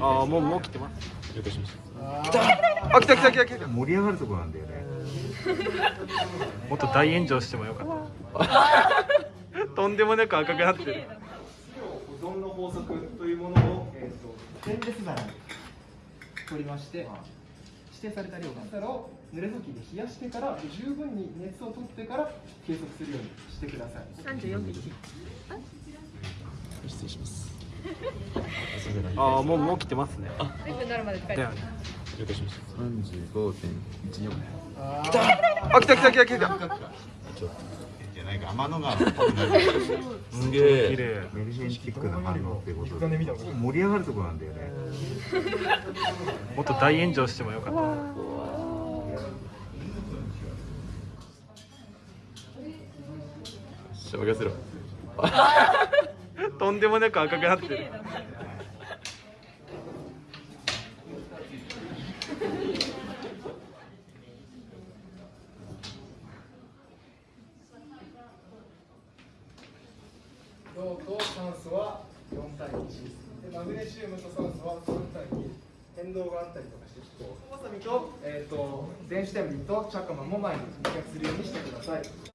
ああもうもう来てます了解しまし来たあ来た来た来た来た盛り上がるとこなんだよねもっと大炎上してもよかったとんでもなく赤くなってる保存の法則というものを、えー、とステンレス皿に取りまして指定された量がを濡れ布巾で冷やしてから十分に熱を取ってから計測するようにしてください三十四。失礼しますああもうもう来てますね。全部なるまで使えだよね。了解しました。35.14来た。あ来た来た来た来たじゃないか。天の川すげ綺え。麗メルヘンチックな反応ってことで盛り上がるとこなんだよね。もっと大炎上してもよかった。しゃ任せろとんでもなく赤くなってる銅と酸素は4対1でマグネシウムと酸素は3対2変動があったりとかしてちょっとわさびと,、えー、と電子点火とチャカマも前に密着するようにしてください。